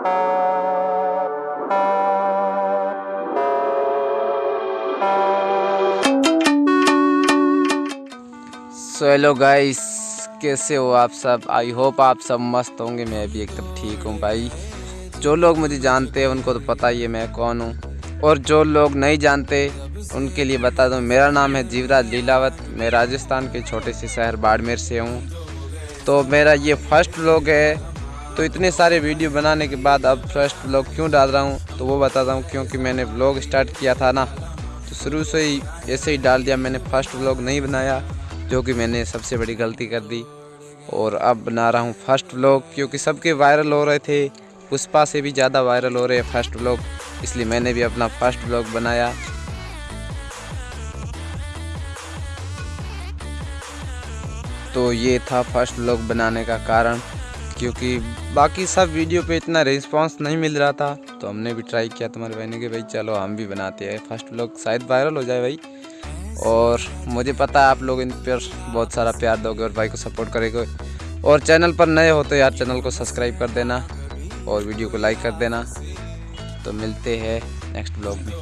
So hello guys कैसे हो आप सब? आई होप आप सब मस्त होंगे, मैं भी एकदम ठीक हूँ भाई। जो लोग मुझे जानते हैं, उनको तो पता ही है मैं कौन हूँ। और जो लोग नहीं जानते, उनके लिए बता दूँ, मेरा नाम है जीवराज लीलावत। मैं राजस्थान के छोटे से शहर बाड़मेर से हूँ। तो मेरा ये फ़र्स्ट व्लॉग है तो इतने सारे वीडियो बनाने के बाद अब फ़र्स्ट ब्लॉग क्यों डाल रहा हूँ तो वो बताता हूँ क्योंकि मैंने ब्लॉग स्टार्ट किया था ना। तो शुरू से ही ऐसे ही डाल दिया मैंने फ़र्स्ट ब्लॉग नहीं बनाया, जो कि मैंने सबसे बड़ी गलती कर दी। और अब बना रहा हूँ फ़र्स्ट ब्लॉग क्योंकि सबके वायरल हो रहे थे, पुष्पा से भी ज़्यादा वायरल हो रहे हैं फ़र्स्ट ब्लॉग इसलिए मैंने भी अपना फ़र्स्ट ब्लॉग बनाया। तो ये था फ़र्स्ट ब्लॉग बनाने का कारण। क्योंकि बाकी सब वीडियो पे इतना रिस्पांस नहीं मिल रहा था। तो हमने भी ट्राई किया तुम्हारे बहने के, भाई चलो हम भी बनाते हैं। फ़र्स्ट ब्लॉग शायद वायरल हो जाए भाई। और मुझे पता है आप लोग इन पर बहुत सारा प्यार दोगे और भाई को सपोर्ट करेंगे। और चैनल पर नए हो तो यार चैनल को सब्सक्राइब कर देना और वीडियो को लाइक कर देना। तो मिलते हैं नेक्स्ट ब्लॉग में।